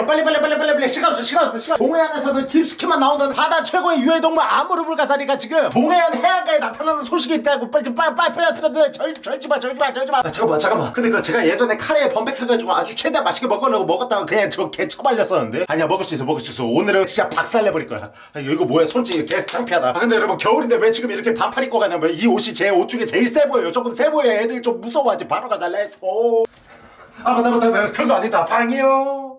여러분 빨리 빨리 빨리 빨리 빨리. 시간 없어 시간 없어 시간 동해안에서는 깊숙이만 나오는 바다 최고의 유해동물 아무르불가사리가 지금 동해안 해안가에 나타나는 소식이 있다고 빨리 좀 빨리 빨리 빨리 빨리 빨리 절, 절지마 절지마 절지마. 아, 잠깐만 잠깐만. 근데 그 제가 예전에 카레에 범벅해가지고 아주 최대한 맛있게 먹으려고 먹었다가 그냥 저 개처발렸었는데. 아니야 먹을 수 있어 먹을 수 있어. 오늘은 진짜 박살내버릴 거야. 아, 이거 뭐야? 솔직히 개 창피하다. 아, 근데 여러분 겨울인데 왜 지금 이렇게 반팔 입고 가냐면 이 옷이 제 옷 중에 제일 세 보여요. 조금 세 보여 애들 좀 무서워하지. 바로 가자 let's go 아 맞다 맞다. 그거 아니다. 방이요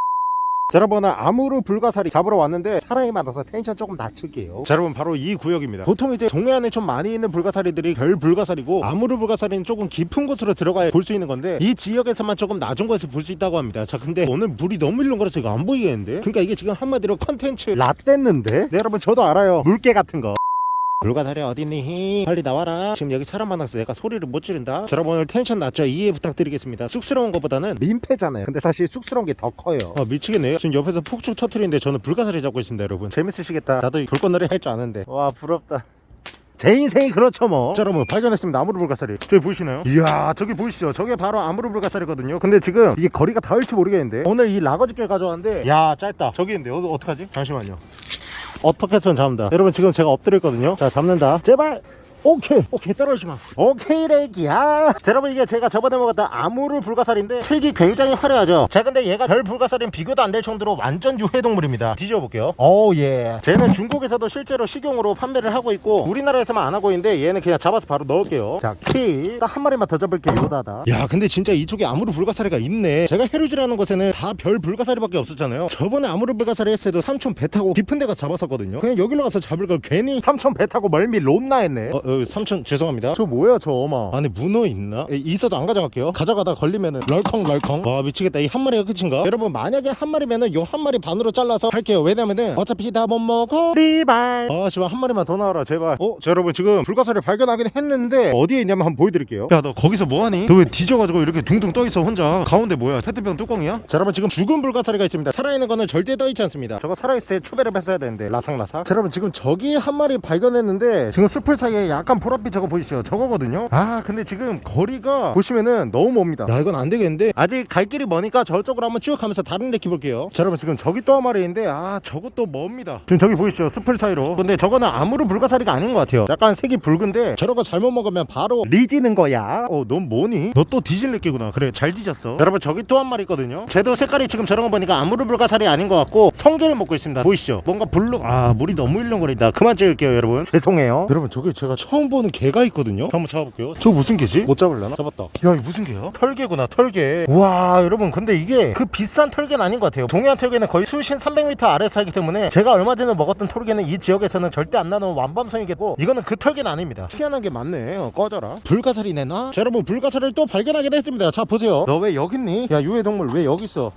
자 여러분 아무르 불가사리 잡으러 왔는데 사람이 많아서 텐션 조금 낮출게요. 자 여러분 바로 이 구역입니다. 보통 이제 동해안에 좀 많이 있는 불가사리들이 별 불가사리고 아무르 불가사리는 조금 깊은 곳으로 들어가야 볼 수 있는 건데 이 지역에서만 조금 낮은 곳에서 볼 수 있다고 합니다. 자 근데 오늘 물이 너무 일렁 거려서 이거 안 보이겠는데? 그러니까 이게 지금 한마디로 컨텐츠 나가린데? 네 여러분 저도 알아요. 물개 같은 거 불가사리 어딨니? 빨리 나와라 지금 여기 사람 많아서 내가 소리를 못 지른다 자, 여러분 오늘 텐션 낮죠? 이해 부탁드리겠습니다 쑥스러운 것보다는 민폐잖아요 근데 사실 쑥스러운 게 더 커요 아 미치겠네요 지금 옆에서 폭죽 터트리는데 저는 불가사리 잡고 있습니다 여러분 재밌으시겠다 나도 불꽃놀이 할줄 아는데 와 부럽다 제 인생이 그렇죠 뭐. 자 여러분 발견했습니다 아무르 불가사리. 저기 보이시나요? 이야 저기 보이시죠? 저게 바로 아무르 불가사리거든요. 근데 지금 이게 거리가 닿을지 모르겠는데 오늘 이 라거지게 가져왔는데 야 짧다. 저기 있는데 어, 어떡하지? 잠시만요. 어떻게 해서 잡는다. 여러분 지금 제가 엎드렸거든요. 자 잡는다. 제발 오케이. 오케이 떨어지지 마. 오케이 레기야. 자 여러분 이게 제가 저번에 먹었던 아무르 불가사리인데 색이 굉장히 화려하죠? 자 근데 얘가 별 불가사리는 비교도 안 될 정도로 완전 유해동물입니다. 뒤져볼게요. 오예. 쟤는 중국에서도 실제로 식용으로 판매를 하고 있고 우리나라에서만 안 하고 있는데 얘는 그냥 잡아서 바로 넣을게요. 자키딱 한 마리만 더 잡을게요 요다다. 야 근데 진짜 이쪽에 아무르 불가사리가 있네. 제가 해루지라는 곳에는 다 별 불가사리밖에 없었잖아요. 저번에 아무르 불가사리 했을 때도 삼촌 배 타고 깊은 데 가서 잡았었거든요. 그냥 여기로 가서 잡을 걸 괜히 삼촌 배 타고 멀미 롬나 했네. 어, 어, 삼촌 죄송합니다. 저 뭐야 저 어마? 안에 문어 있나? 에, 있어도 안 가져갈게요. 가져가다 걸리면은. 럴컹럴컹. 와 미치겠다. 이 한 마리가 끝인가? 여러분 만약에 한 마리면은 요 한 마리 반으로 잘라서 할게요. 왜냐면은 어차피 다 못 먹어 리발. 아 씨발 한 마리만 더 나와라 제발. 어? 자 여러분 지금 불가사리 발견하긴 했는데 어디에 있냐면 한번 보여드릴게요. 야 너 거기서 뭐하니? 너 왜 뒤져가지고 이렇게 둥둥 떠있어 혼자? 가운데 뭐야? 페트병 뚜껑이야? 자 여러분 지금 죽은 불가사리가 있습니다. 살아있는 거는 절대 떠있지 않습니다. 저거 살아있을 때 추배를 뺐어야 되는데 라삭라삭. 자 여러분 지금 저기 한 마리 발견했는데 지금 숲을 사이에 약간 보랏빛 저거 보이시죠? 저거거든요. 아 근데 지금 거리가 보시면은 너무 멉니다. 야 이건 안 되겠는데? 아직 갈 길이 머니까 저쪽으로 한번 쭉 가면서 다른 데 켜볼게요. 자 여러분 지금 저기 또 한 마리 있는데 아 저것도 멉니다. 지금 저기 보이시죠? 수풀 사이로. 근데 저거는 아무르 불가사리가 아닌 것 같아요. 약간 색이 붉은데 저런 거 잘못 먹으면 바로 뒤지는 거야. 어 넌 뭐니? 너 또 뒤진 새끼구나. 그래 잘 뒤졌어. 여러분 저기 또 한 마리 있거든요. 쟤도 색깔이 지금 저런 거 보니까 아무르 불가사리 아닌 것 같고 성게를 먹고 있습니다. 보이시죠? 뭔가 블루 아 물이 너무 일렁거린다. 그만 찍을게요 여러분. 죄송해요. 여러분 저기 제가 처음 보는 게가 있거든요? 한번 잡아볼게요. 저거 무슨 게지? 못 잡을려나? 잡았다. 야 이거 무슨 게야? 털게구나 털게. 와 여러분 근데 이게 그 비싼 털게는 아닌 것 같아요. 동해안 털게는 거의 수심 300m 아래에 살기 때문에 제가 얼마 전에 먹었던 털게는 이 지역에서는 절대 안 나오는 완밤성이겠고 이거는 그 털게는 아닙니다. 희한한 게 많네. 어, 꺼져라. 불가사리 내놔. 자 여러분 불가사리를 또 발견하게 됐습니다. 자 보세요. 너 왜 여기 있니? 야 유해동물 왜 여기 있어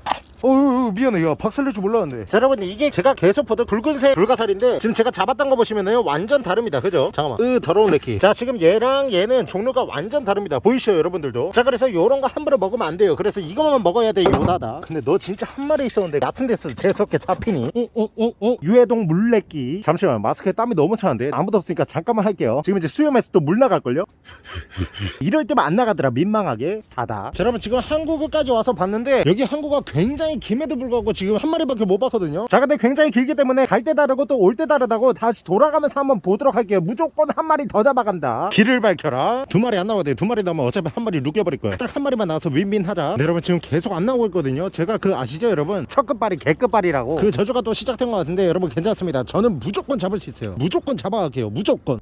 어유 미안해. 야 박살낼 줄 몰랐는데. 자 여러분 이게 제가 계속 보던 붉은색 불가사리인데 지금 제가 잡았던 거 보시면은 완전 다릅니다. 그죠? 잠깐만. 으 더러운 레키. 자 지금 얘랑 얘는 종류가 완전 다릅니다. 보이시죠 여러분들도? 자 그래서 요런 거 함부로 먹으면 안 돼요. 그래서 이것만 먹어야 돼 요다다. 근데 너 진짜 한 마리 있었는데 같은 데서 재수없게 잡히니? 이, 이, 이, 이. 유해동 물레끼. 잠시만 마스크에 땀이 너무 차는데 아무도 없으니까 잠깐만 할게요. 지금 이제 수염에서 또 물 나갈걸요? 이럴 때만 안 나가더라 민망하게. 닫아 자 여러분 지금 항구 끝까지 와서 봤는데 여기 항구가 굉장히 긺에도 불구하고 지금 한 마리밖에 못 봤거든요. 자 근데 굉장히 길기 때문에 갈 때 다르고 또 올 때 다르다고 다시 돌아가면서 한번 보도록 할게요. 무조건 한 마리 더 잡아간다. 길을 밝혀라. 두 마리 안 나오거든요. 두 마리 나오면 어차피 한 마리 루겨버릴 거야 딱 한 마리만 나와서 윈윈하자. 네, 여러분 지금 계속 안 나오고 있거든요. 제가 그 아시죠 여러분? 첫 끝발이 개끝발이라고. 그 저주가 또 시작된 것 같은데 여러분 괜찮습니다. 저는 무조건 잡을 수 있어요. 무조건 잡아갈게요. 무조건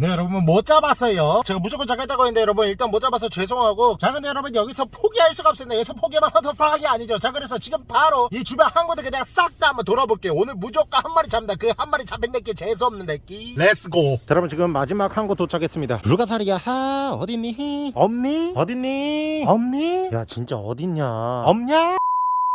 네 여러분 못 잡았어요? 제가 무조건 잡겠다고 했는데 여러분 일단 못 잡아서 죄송하고. 자 근데 여러분 여기서 포기할 수가 없습니다. 여기서 포기하면 헌터퐝이 아니죠. 자 그래서 지금 바로 이 주변 한 군데 그냥 싹 다 한번 돌아볼게요. 오늘 무조건 한 마리 잡는다. 그 한 마리 잡힌 내끼 재수없는 내끼. Let's go 자 여러분 지금 마지막 한 곳 도착했습니다. 불가사리야 하 어딨니? 없니? 어딨니? 없니? 야 진짜 어딨냐? 없냐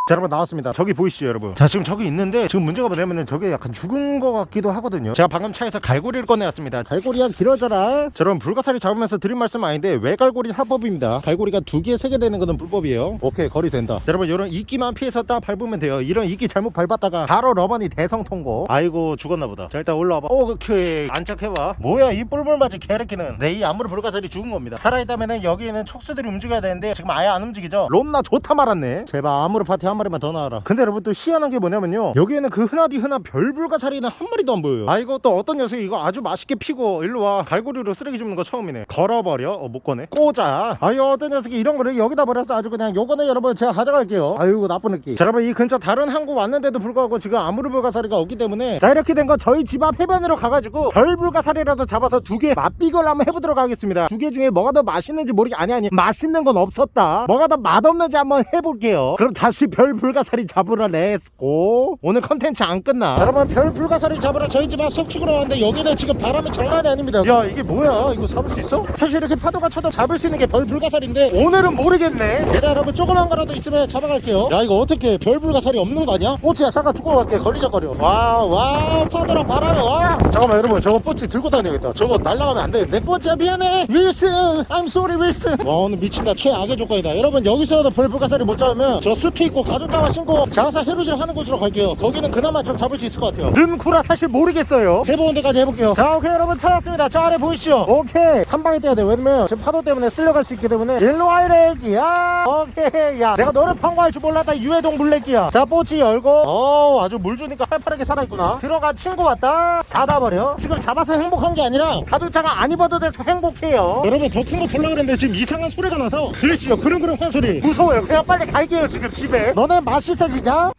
자 여러분 나왔습니다. 저기 보이시죠 여러분? 자 지금 저기 있는데 지금 문제가 뭐냐면은 저게 약간 죽은 것 같기도 하거든요. 제가 방금 차에서 갈고리를 꺼내왔습니다. 갈고리야 길어져라 자 여러분 불가사리 잡으면서 드린 말씀 아닌데 외갈고리 합법입니다. 갈고리가 두 개 세 개 되는 거는 불법이에요. 오케이 거리 된다. 자, 여러분 이런 이끼만 피해서 딱 밟으면 돼요. 이런 이끼 잘못 밟았다가 바로 러버니 대성통곡. 아이고 죽었나 보다. 자 일단 올라와봐. 오케이. 안착해봐. 뭐야 이 뿔뿔 맞은 개새끼는. 내이 아무르 불가사리 죽은 겁니다. 살아있다면은 여기에는 촉수들이 움직여야 되는데 지금 아예 안 움직이죠? 롬나 좋다 말았네. 제발 아무리 파티 한한 마리만 더 나와라. 근데 여러분 또 희한한 게 뭐냐면요. 여기에는 그 흔하디 흔한 별불가사리는 한 마리도 안 보여요. 아 이거 또 어떤 녀석이 이거 아주 맛있게 피고 일로 와. 갈고리로 쓰레기 줍는 거 처음이네. 걸어버려. 어 못 꺼내. 꽂아 아유 어떤 녀석이 이런 거를 여기다 버려서 아주 그냥 요거는 여러분 제가 가져갈게요. 아유 나쁜 느낌. 자 여러분 이 근처 다른 항구 왔는데도 불구하고 지금 아무르 불가사리가 없기 때문에 자 이렇게 된 거 저희 집 앞 해변으로 가가지고 별불가사리라도 잡아서 두 개 맛비교를 한번 해보도록 하겠습니다. 두 개 중에 뭐가 더 맛있는지 모르게 아니 아니. 맛있는 건 없었다. 뭐가 더 맛없는지 한번 해볼게요. 그럼 다시 별 불가사리 잡으러 Let's go 오늘 컨텐츠 안 끝나. 자, 여러분 별불가사리 잡으러 저희 집 앞 석축으로 왔는데 여기는 지금 바람이 장난이 아닙니다. 야 이게 뭐야? 이거 잡을 수 있어? 사실 이렇게 파도가 쳐도 잡을 수 있는 게 별불가사리인데 오늘은 모르겠네. 일단 여러분 조그만 거라도 있으면 잡아갈게요. 야 이거 어떻게 별불가사리 없는 거 아니야? 꼬치야 잠깐 죽고 갈게. 걸리적거려. 와와 파도랑 바람에 와. 잠깐만 여러분 저거 꼬치 들고 다녀야겠다. 저거 날라가면 안 되는데. 꼬치야 미안해. 윌슨 I'm sorry 윌슨. 와 오늘 미친다. 최악의 조건이다. 여러분 여기서도 별불가사리 못 잡으면 저 수트 입고 가죽 장화 신고 자사 해루질 하는 곳으로 갈게요. 거기는 그나마 좀 잡을 수 있을 것 같아요. 능쿠라 사실 모르겠어요. 해보는 데까지 해볼게요. 자 오케이 여러분. 찾았습니다. 저 아래 보이시죠? 오케이. 한 방에 떼야 돼 왜냐면 지금 파도 때문에 쓸려갈 수 있기 때문에. 일로 와이래 애기야 오케이. 야 내가 너를 판고할 줄 몰랐다 유해동 물레기야. 자 뽀치 열고. 어 아주 물 주니까 활발하게 살아있구나. 들어가 친구 왔다. 닫아버려. 지금 잡아서 행복한 게 아니라 가죽차가 안 입어도 돼서 행복해요. 여러분 더 큰거 볼라 그랬는데 지금 이상한 소리가 나서 들으시죠? 그런 그런 화소리. 무서워요. 그냥 빨리 갈게요 지금 집에. 너네 맛있어지자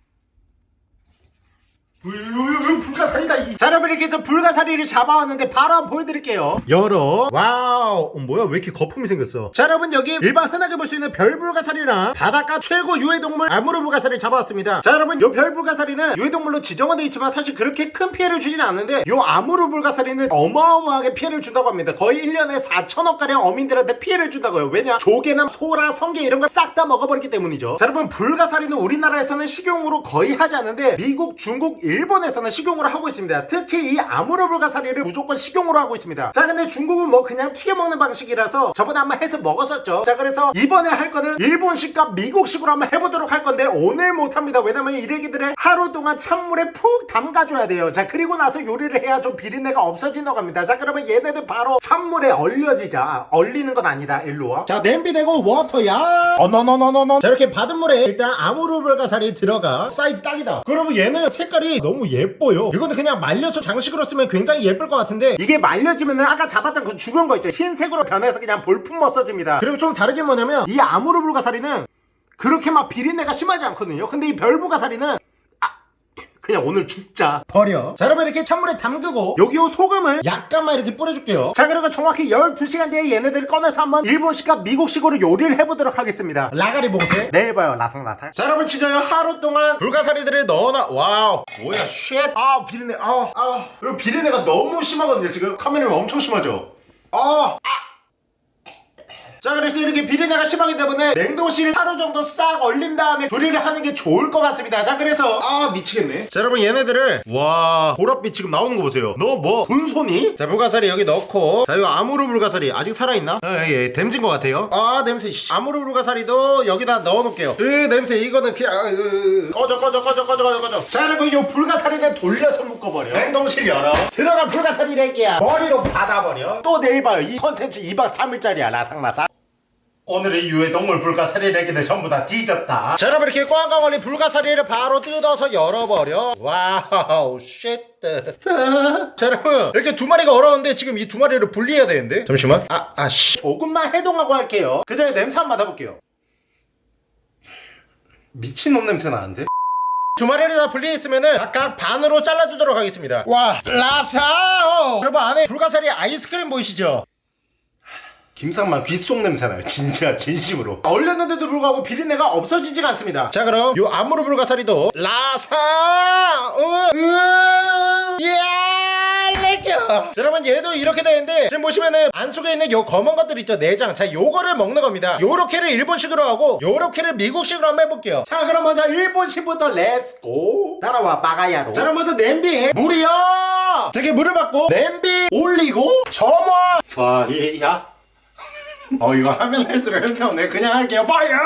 불가사리다 이. 자 여러분 이렇게 해서 불가사리를 잡아왔는데 바로 한번 보여드릴게요. 열어. Wow. 어, 뭐야? 왜 이렇게 거품이 생겼어? 자 여러분 여기 일반 흔하게 볼 수 있는 별불가사리랑 바닷가 최고 유해동물 아무르 불가사리를 잡아왔습니다. 자 여러분 요 별불가사리는 유해동물로 지정은 되어 있지만 사실 그렇게 큰 피해를 주진 않는데 요 아무르 불가사리는 어마어마하게 피해를 준다고 합니다. 거의 1년에 4천억가량 어민들한테 피해를 준다고요. 왜냐? 조개나 소라 성게 이런 걸 싹 다 먹어버리기 때문이죠. 자 여러분 불가사리는 우리나라에서는 식용으로 거의 하지 않는데 미국 중국 일 본에서는 식용으로 하고 있습니다. 특히 이 아무르불가사리를 무조건 식용으로 하고 있습니다. 자 근데 중국은 뭐 그냥 튀겨 먹는 방식이라서 저번에 한번 해서 먹었었죠. 자 그래서 이번에 할 거는 일본식과 미국식으로 한번 해보도록 할 건데 오늘 못합니다. 왜냐면 이 일기들을 하루 동안 찬물에 푹 담가줘야 돼요. 자 그리고 나서 요리를 해야 좀 비린내가 없어진다고 합니다. 자 그러면 얘네들 바로 찬물에 얼려지자. 얼리는 건 아니다. 일로 와 자 냄비 대고 워터야! 어너너너너너. 자 이렇게 받은 물에 일단 아무르불가사리 들어가. 사이즈 딱이다. 그러면 얘는 색깔이 너무 예뻐요. 이거는 그냥 말려서 장식으로 쓰면 굉장히 예쁠 것 같은데 이게 말려지면은 아까 잡았던 그 죽은 거 있죠. 흰색으로 변해서 그냥 볼품 멋서집니다. 그리고 좀 다르게 뭐냐면 이 아무르 불가사리는 그렇게 막 비린내가 심하지 않거든요. 근데 이 별불가사리는 아, 그냥 오늘 죽자. 버려. 자 여러분 이렇게 찬물에 담그고 여기 요 소금을 약간만 이렇게 뿌려줄게요. 자 그리고 정확히 12시간 뒤에 얘네들 꺼내서 한번 일본식과 미국식으로 요리를 해보도록 하겠습니다. 라가리 봉쇄 내일 봐요. 라탕라탕. 자 여러분 지금 하루 동안 불가사리들을 넣어놔. Wow. 뭐야 shit 아 비린내. 아아 그리고 비린내가 너무 심하거든요 지금. 카메라에 엄청 심하죠? 아 자 그래서 이렇게 비린내가 심하기 때문에 냉동실에 하루 정도 싹 얼린 다음에 조리를 하는 게 좋을 것 같습니다. 자 그래서 아 미치겠네. 자 여러분 얘네들을 와 보랏빛 지금 나오는 거 보세요. 너 뭐 분손이? 자 불가사리 여기 넣고. 자 이거 아무르 불가사리 아직 살아있나? 예, 예 댐진 것 같아요. 아 냄새 씨. 아무르 불가사리도 여기다 넣어놓을게요. 으 냄새 이거는 그냥 아, 으, 꺼져 꺼져 꺼져 꺼져 꺼져 꺼져. 자 그리고 이 불가사리는 돌려서 묶어버려. 냉동실 열어. 들어가 불가사리 렉이야 머리로 받아버려. 또 내일 봐요. 이 컨텐츠 2박 3일짜리야 라상라상 오늘의 유해 동물 불가사리 내기들 전부 다 뒤졌다. 자 여러분 이렇게 꽝꽝 얼린 불가사리를 바로 뜯어서 열어버려. Wow shit 자 여러분 이렇게 두 마리가 얼었는데 지금 이 두 마리를 분리해야 되는데. 잠시만. 아 아 씨. 조금만 해동하고 할게요. 그 전에 냄새 한번 맡아볼게요. 미친놈 냄새 나는데? 두 마리를 다 분리했으면은 각각 반으로 잘라주도록 하겠습니다. 와 라사오! 여러분 안에 불가사리 아이스크림 보이시죠? 김상만 귓속 냄새 나요. 진짜 진심으로. 얼렸는데도 불구하고 비린내가 없어지지가 않습니다. 자 그럼 요 아무르 불가사리도 라사 렉겨 자 여러분 얘도 이렇게 되는데 지금 보시면은 안 속에 있는 요 검은 것들 있죠? 내장. 자 요거를 먹는 겁니다. 요렇게를 일본식으로 하고 요렇게를 미국식으로 한번 해볼게요. 자 그럼 먼저 일본식부터 Let's go 따라와 バカヤロー. 자 그럼 먼저 냄비에 물이요! 자 이렇게 물을 받고 냄비 올리고 점화. Fire 어 이거 하면 할수록 현타오네. 그냥 할게요. Fire!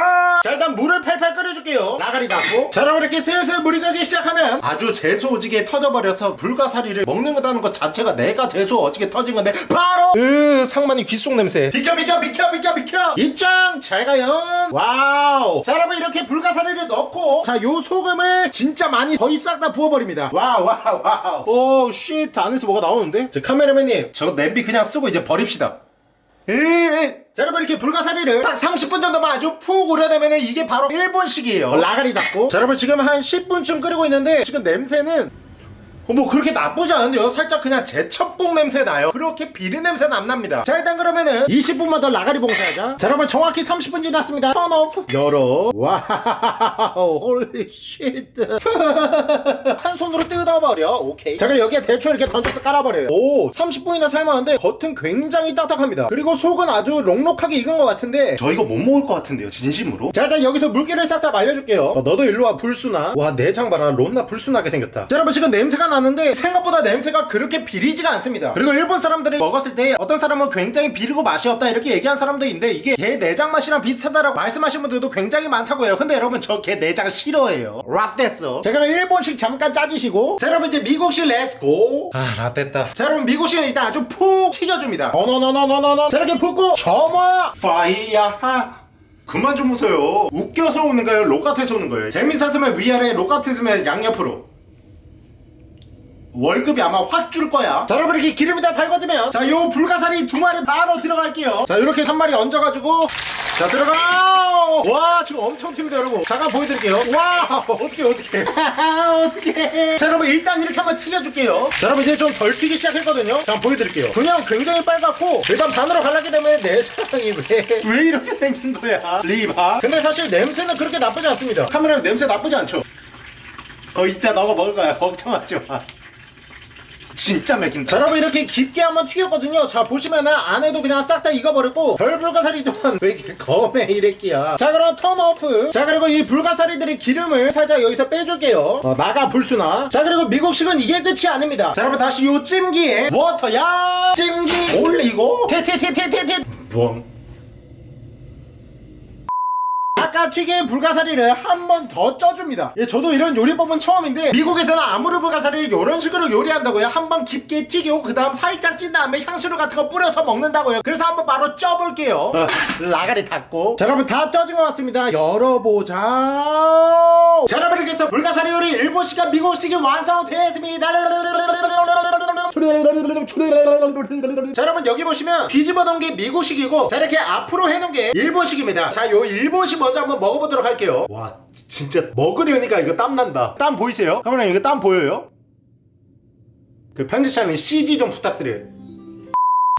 자 일단 물을 팔팔 끓여줄게요. 나가리 닫고. 자 여러분 이렇게 슬슬 물이 끓기 시작하면 아주 재수 오지게 터져버려서 불가사리를 먹는 거다는 것 자체가 내가 재수 오지게 터진 건데 바로 으 상만이 귓속 냄새. 비켜 비켜 비켜 비켜 비켜! 입장 잘 가요. Wow! 자 여러분 이렇게 불가사리를 넣고 자 요 소금을 진짜 많이 거의 싹 다 부어버립니다. Wow wow wow! Oh shit 안에서 뭐가 나오는데? 저 카메라맨님 저 냄비 그냥 쓰고 이제 버립시다 에이 자 여러분 이렇게 불가사리를 딱 30분 정도만 아주 푹 우려내면 이게 바로 일본식이에요. 어, 라가리 닫고. 자 여러분 지금 한 10분쯤 끓이고 있는데 지금 냄새는 어, 뭐 그렇게 나쁘지 않은데요? 살짝 그냥 재첩국 냄새 나요. 그렇게 비린 냄새는 안 납니다. 자 일단 그러면은 20분만 더 라가리 봉쇄하자. 자 여러분 정확히 30분 지났습니다. turn off. 열어. wow holy shit 한 손으로 뜯어버려. 오케이. 자 그럼 여기에 대충 이렇게 던져서 깔아버려요. 오 30분이나 삶았는데 겉은 굉장히 딱딱합니다. 그리고 속은 아주 촉촉하게 익은 것 같은데. 저 이거 못 먹을 것 같은데요 진심으로? 자 일단 여기서 물기를 싹 다 말려줄게요. 어, 너도 일로와 불순아 와 내장 봐라. 론나 불순하게 생겼다. 자 여러분 지금 냄새가 나 는데 생각보다 냄새가 그렇게 비리지가 않습니다. 그리고 일본 사람들이 먹었을 때 어떤 사람은 굉장히 비리고 맛이 없다 이렇게 얘기한 사람도 있는데 이게 개 내장 맛이랑 비슷하다라고 말씀하신 분들도 굉장히 많다고 해요. 근데 여러분 저 개 내장 싫어해요. 자 그럼 일본식 잠깐 짜주시고. 자 여러분 이제 미국식 let's go 아 라떼다. 자 여러분 미국식은 일단 아주 푹 튀겨줍니다. 어너너너너너너. 자 이렇게 붓고 점화. 파이야. 그만 좀 웃어요. 웃겨서 우는 거예요? 록 같아서 우는 거예요? 재밌었으면 위아래 록 같았으면 양옆으로 월급이 아마 확 줄 거야. 자 여러분 이렇게 기름이 다 달궈지면 자 요 불가사리 두 마리 바로 들어갈게요. 자 이렇게 한 마리 얹어가지고 자 들어가! 와 지금 엄청 튑니다 여러분. 잠깐 보여드릴게요. 와 어떻게 어떻게 어떻게 자 여러분 일단 이렇게 한번 튀겨줄게요. 자 여러분 이제 좀 덜 튀기 시작했거든요. 자 한번 보여드릴게요. 그냥 굉장히 빨갛고 일단 반으로 갈라기 때문에 내장이 왜 왜 이렇게 생긴 거야? 리바. 근데 사실 냄새는 그렇게 나쁘지 않습니다. 카메라 냄새 나쁘지 않죠? 어 이따 너가 먹을 거야. 걱정하지 마 진짜 자 맥힌다. 여러분 이렇게 깊게 한번 튀겼거든요. 자 보시면은 안에도 그냥 싹 다 익어버렸고 별 불가사리 또한 왜 검해 이랬기야. 자 그럼 턴오프. 자 그리고 이 불가사리들의 기름을 살짝 여기서 빼줄게요. 어, 나가 불순아. 자 그리고 미국식은 이게 끝이 아닙니다. 자 여러분 다시 요 찜기에 워터야! 찜기! 올리고 티티티티티티 뭐 아까 튀긴 불가사리를 한 번 더 쪄줍니다. 예, 저도 이런 요리법은 처음인데 미국에서는 아무르 불가사리를 이런 식으로 요리한다고요. 한 번 깊게 튀기고 그 다음 살짝 찐 다음에 향수를 같은 거 뿌려서 먹는다고요. 그래서 한번 바로 쪄볼게요. 어, 라가리 닫고. 자 여러분 다 쪄진 것 같습니다. 열어보자. 자 여러분 이렇게 해서 불가사리 요리 일본식과 미국식이 완성되었습니다. 자 여러분 여기 보시면 뒤집어 놓은 게 미국식이고 자 이렇게 앞으로 해놓은 게 일본식입니다 자 요 일본식 먼저 한번 먹어보도록 할게요 와 지- 진짜 먹으려니까 이거 땀난다 땀 보이세요? 카메라 이거 땀 보여요? 그 편집자는 CG 좀 부탁드려요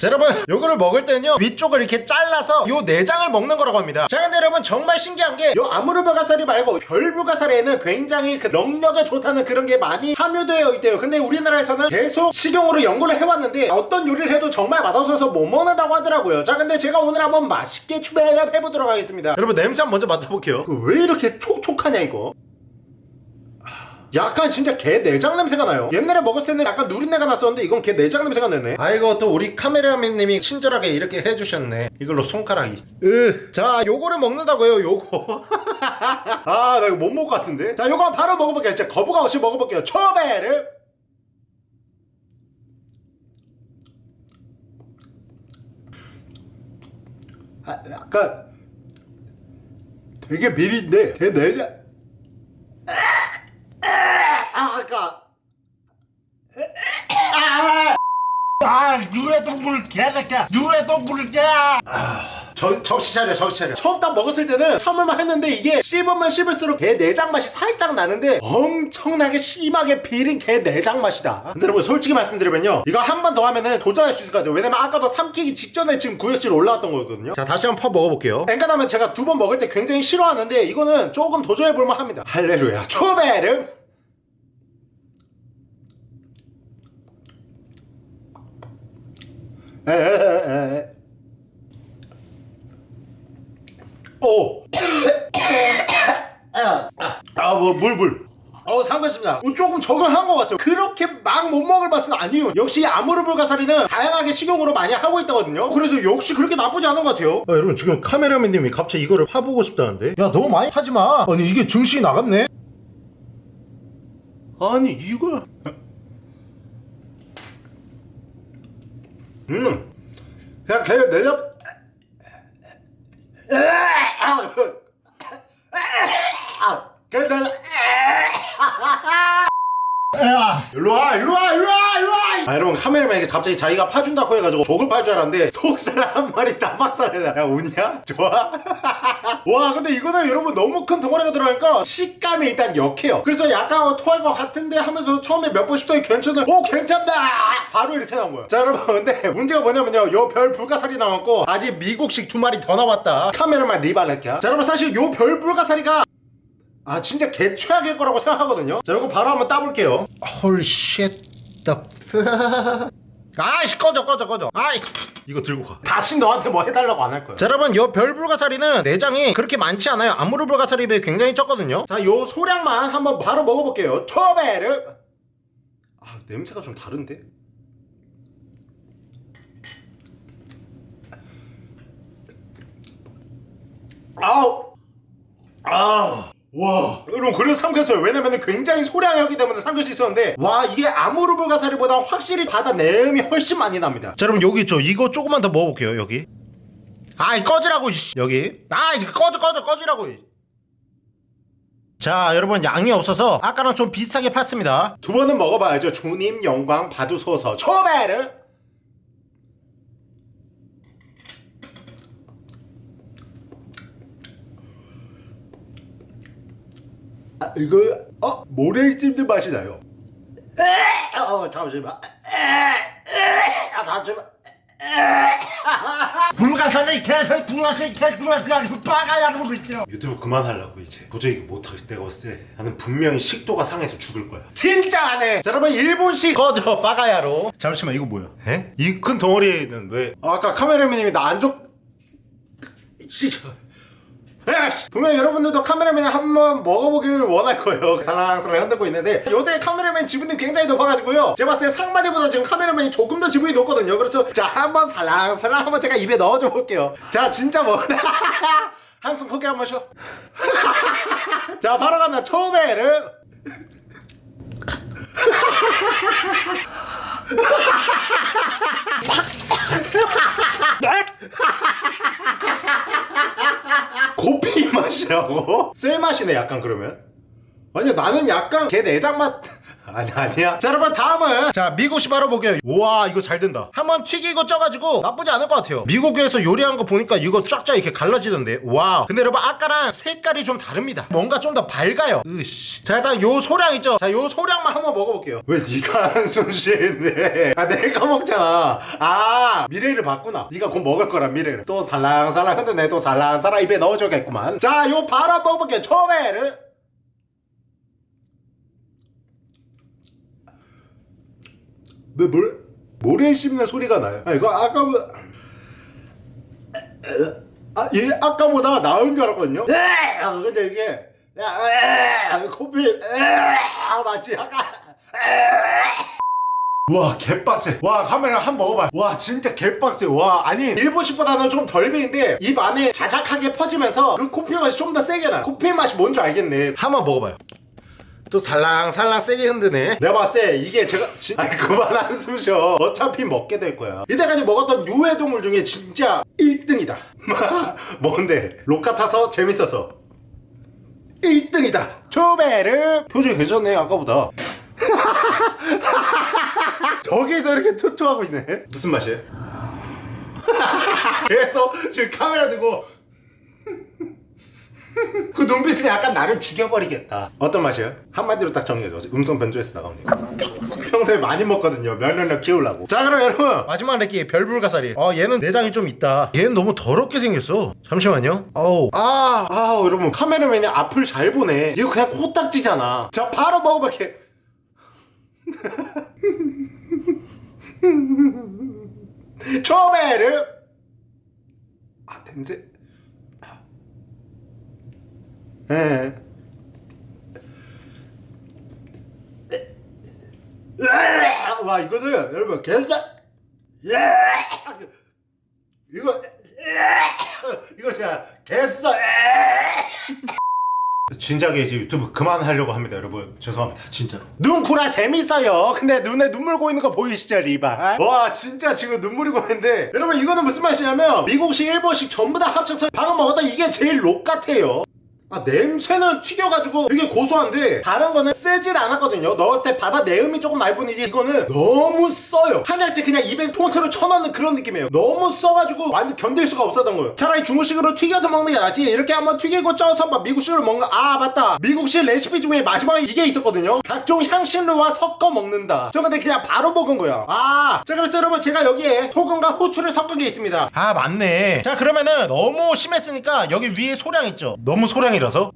자 여러분 요거를 먹을 때는요 위쪽을 이렇게 잘라서 요 내장을 먹는 거라고 합니다. 자 근데 여러분 정말 신기한 게 요 아무르바가사리 말고 별불가사리에는 굉장히 그 넉력에 좋다는 그런 게 많이 함유되어 있대요. 근데 우리나라에서는 계속 식용으로 연구를 해왔는데 어떤 요리를 해도 정말 맛없어서 못 먹는다고 하더라고요. 자 근데 제가 오늘 한번 맛있게 추배를 해보도록 하겠습니다. 여러분 냄새 한번 먼저 맡아볼게요. 왜 이렇게 촉촉하냐 이거 약간 진짜 개 내장 냄새가 나요. 옛날에 먹었을 때는 약간 누린내가 났었는데 이건 개 내장 냄새가 나네. 아이고 또 우리 카메라맨님이 친절하게 이렇게 해주셨네. 이걸로 손가락이. 으 자 요거를 먹는다고요 요거. 아 나 이거 못 먹을 것 같은데? 자 요거 바로 먹어볼게요. 진짜 거부감 없이 먹어볼게요. 초베르! 아, 약간 되게 비린데? 개 내장 아, 아까. 아, 아, 유해 동물 개새끼야. 유해 동물 개. 아, 저, 정신 차려, 정신 차려. 처음 딱 먹었을 때는 참을만 했는데 이게 씹으면 씹을수록 개 내장 맛이 살짝 나는데 엄청나게 심하게 비린 개 내장 맛이다. 근데 여러분 솔직히 말씀드리면요. 이거 한 번 더 하면은 도전할 수 있을 것 같아요. 왜냐면 아까도 삼키기 직전에 지금 구역질 올라왔던 거거든요. 자, 다시 한번 퍼 먹어볼게요. 엔간하면 제가 두 번 먹을 때 굉장히 싫어하는데 이거는 조금 도전해볼만 합니다. 할렐루야. 초베르. 에에에에. 오. 아, 뭐, 물, 물. 어 상관없습니다. 조금 적응한 것 같아요. 그렇게 막 못 먹을 맛은 아니에요. 역시 아무르 불가사리는 다양하게 식용으로 많이 하고 있거든요. 그래서 역시 그렇게 나쁘지 않은 것 같아요. 아, 여러분 지금 카메라맨님이 갑자기 이거를 파보고 싶다는데? 야 너무 많이 하지마. 아니 이게 증식이 나갔네. 아니 이걸. 음. 그냥 걔 내잡 걔 내잡 야, 일로와, 일로와, 일로와, 일로와! 아, 여러분, 카메라맨이 갑자기 자기가 파준다고 해가지고 족을 팔 줄 알았는데, 속살 한 마리 다 박살내다. 야, 웃냐? 좋아? 와, 근데 이거는 여러분 너무 큰 덩어리가 들어가니까 식감이 일단 역해요. 그래서 약간 토할 것 같은데 하면서 처음에 몇 번 씹더니 괜찮아. 오, 괜찮다! 바로 이렇게 나온 거야. 자, 여러분, 근데 문제가 뭐냐면요. 요 별 불가사리 나왔고, 아직 미국식 두 마리 더 나왔다. 카메라만 리발렛이야. 자, 여러분, 사실 요 별 불가사리가 아 진짜 개 최악일 거라고 생각하거든요. 자 이거 바로 한번 따볼게요. 헐 shit. the fuck. 아이씨 꺼져 꺼져 꺼져. 아이씨. 이거 들고 가. 다시 너한테 뭐 해달라고 안 할 거야 자 여러분 요 별불가사리는 내장이 그렇게 많지 않아요. 아무르 불가사리에 비해 굉장히 적거든요. 자 요 소량만 한번 바로 먹어볼게요. 초베르 아 냄새가 좀 다른데? 아우. 아, 와, 여러분 그래서 삼켰어요. 왜냐면 굉장히 소량이었기 때문에 삼킬 수 있었는데, 와 이게 아무르 불가사리보다 확실히 바다 내음이 훨씬 많이 납니다. 자, 여러분 여기 있죠. 이거 조금만 더 먹어볼게요. 여기. 아이 꺼지라고 이씨. 여기. 아 이제 꺼져 꺼져 꺼지라고. 이. 자 여러분 양이 없어서 아까랑 좀 비슷하게 팠습니다 두 번은 먹어봐야죠 주님 영광 받으소서 초베르 아, 이거 어? 모래 찜든 맛이 나요. 에, 어 잠시만. 에, 에, 아 잠시만. 불가사리 개소리 불가사리 개소리 불가사리 빠가야로 그랬죠. 유튜브 그만하려고 이제. 도저히 못하겠어 내가 봤을 때 나는 분명히 식도가 상해서 죽을 거야. 진짜 안해. 자 여러분 일본식 꺼져 빠가야로. 잠시만 이거 뭐야? 에? 이 큰 덩어리는 왜? 아, 아까 카메라맨님이 나안 줘... 씨 에이씨! 분명 여러분들도 카메라맨 한번 먹어보기를 원할 거예요. 살랑살랑 흔들고 있는데. 요새 카메라맨 지분이 굉장히 높아가지고요. 제가 봤을 때 상마디보다 지금 카메라맨이 조금 더 지분이 높거든요. 그래서 자 한번 살랑살랑 한번 제가 입에 넣어줘 볼게요. 자 진짜 뭐. 한숨 크게 한번 쉬어. 자 바로 간다. 초베르 코피 맛이라고? 쇠 맛이네 약간 그러면 아니야 나는 약간 개 내장 맛 아니 아니야. 자 여러분 다음은 자 미국식 바로 보게요. 우와 이거 잘 된다. 한번 튀기고 쪄가지고 나쁘지 않을 것 같아요. 미국에서 요리한 거 보니까 이거 쫙쫙 이렇게 갈라지던데. wow. 근데 여러분 아까랑 색깔이 좀 다릅니다. 뭔가 좀 더 밝아요. 으씨. 자 일단 요 소량 있죠? 자 요 소량만 한번 먹어볼게요. 왜 네가 한숨 쉬는데? 아 내가 먹잖아. 아 미래를 봤구나. 네가 곧 먹을 거라 미래를. 또 살랑살랑. 흔드네 또 살랑살랑 입에 넣어줘야겠구만. 자 요 바로 한번 먹어볼게요. 초베르 왜 뭘? 모래 씹는 소리가 나요. 아 이거 아까보다 아, 얘 아까보다 나은 줄 알았거든요. 아, 근데 이게. 야, 에, 코피 에, 아 맛이 약간 와 개빡세. 와 카메라 한 번 먹어봐. 와 진짜 개빡세. 와 아니 일본식보다는 좀 덜 비린데 입 안에 자작하게 퍼지면서 그 코피 맛이 좀 더 세게 나 코피 맛이 뭔지 알겠네. 한 번 먹어봐요 또 살랑살랑 세게 흔드네. 내가 봤을 때 이게 제가 진... 아니 그만 한숨 쉬어. 어차피 먹게 될 거야. 이때까지 먹었던 유해동물 중에 진짜 1등이다. 뭔데? 로카 타서 재밌어서. 1등이다. 초베르. 표정이 괜찮네 아까보다. 저기서 이렇게 투투하고 있네. 무슨 맛이에요? 계속 지금 카메라 들고 그 눈빛은 약간 나를 죽여버리겠다. 어떤 맛이에요? 한마디로 딱 정리해줘 음성 변조해서 나가면 평소에 많이 먹거든요. 면역력 키우려고. 자 그럼 여러분. 마지막 렉기 별불가사리. 어 얘는 내장이 좀 있다. 얘는 너무 더럽게 생겼어. 잠시만요. 아우. 아 아우. 여러분 카메라맨이 앞을 잘 보네. 이거 그냥 코딱지잖아. 자 바로 먹어볼게. 초베르 아 냄새 예. 와 이거는 여러분 개싸 이거 이거 진짜 개싸 진작에 이제 유튜브 그만하려고 합니다 여러분. 죄송합니다 진짜로. 눈구라 재밌어요. 근데 눈에 눈물 고이는 거 보이시죠 리바? 와 진짜 지금 눈물이 고이는데. 여러분 이거는 무슨 맛이냐면 미국식 일본식 전부 다 합쳐서 방금 먹었던 이게 제일 록 같아요 아 냄새는 튀겨가지고 되게 고소한데 다른 거는 쓰질 않았거든요. 넣었을 때 바다 내음이 조금 날 뿐이지 이거는 너무 써요. 한 알째 그냥 입에 통째로 쳐넣는 그런 느낌이에요. 너무 써가지고 완전 견딜 수가 없었던 거예요. 차라리 중국식으로 튀겨서 먹는 게 낫지. 이렇게 한번 튀기고 쪄서 막 미국식으로 먹는 거. 아 맞다. 미국식 레시피 중에 마지막에 이게 있었거든요. 각종 향신료와 섞어 먹는다. 저 근데 그냥 바로 먹은 거야. 아자 그래서 여러분 제가 여기에 소금과 후추를 섞은 게 있습니다. 아 맞네. 자 그러면은 너무 심했으니까 여기 위에 소량 있죠? 너무 소량이 라서?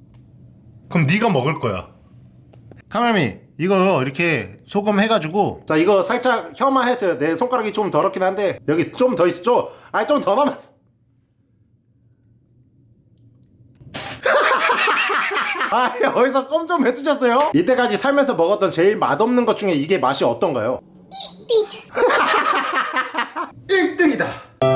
그럼 네가 먹을 거야. 카멜미 이거 이렇게 소금 해가지고. 자 이거 살짝 혐화했어요. 내 손가락이 좀 더럽긴 한데 여기 좀 더 있었죠? 아니 좀 더 남았어. 아 어디서 껌 좀 뱉으셨어요? 이때까지 살면서 먹었던 제일 맛없는 것 중에 이게 맛이 어떤가요? 1등이다